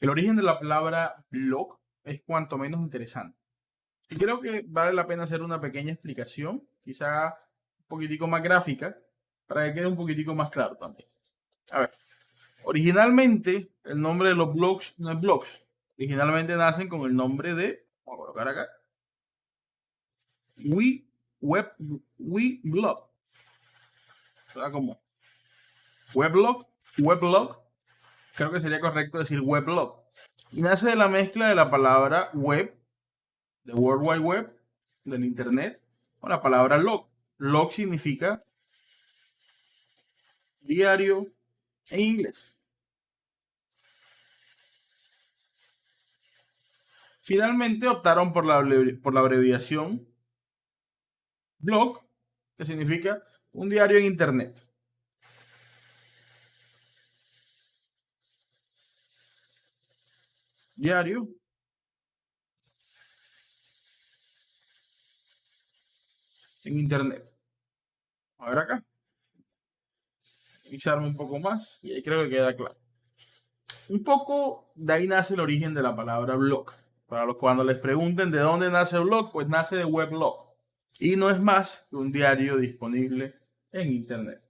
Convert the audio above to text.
El origen de la palabra blog es cuanto menos interesante. Y creo que vale la pena hacer una pequeña explicación, quizá un poquitico más gráfica, para que quede un poquitico más claro también. A ver, originalmente el nombre de los blogs no es blogs. Originalmente nacen con el nombre de, vamos a colocar acá, We Web, We Blog. O como Weblog, Weblog, creo que sería correcto decir weblog. Y nace de la mezcla de la palabra web, de World Wide Web, del Internet, con la palabra log. Log significa diario en inglés. Finalmente optaron por la, por la abreviación blog, que significa un diario en Internet. Diario. En Internet. A ver acá. Revisarme un poco más y ahí creo que queda claro. Un poco de ahí nace el origen de la palabra blog. Para los cuando les pregunten de dónde nace el blog, pues nace de weblog. Y no es más que un diario disponible en Internet.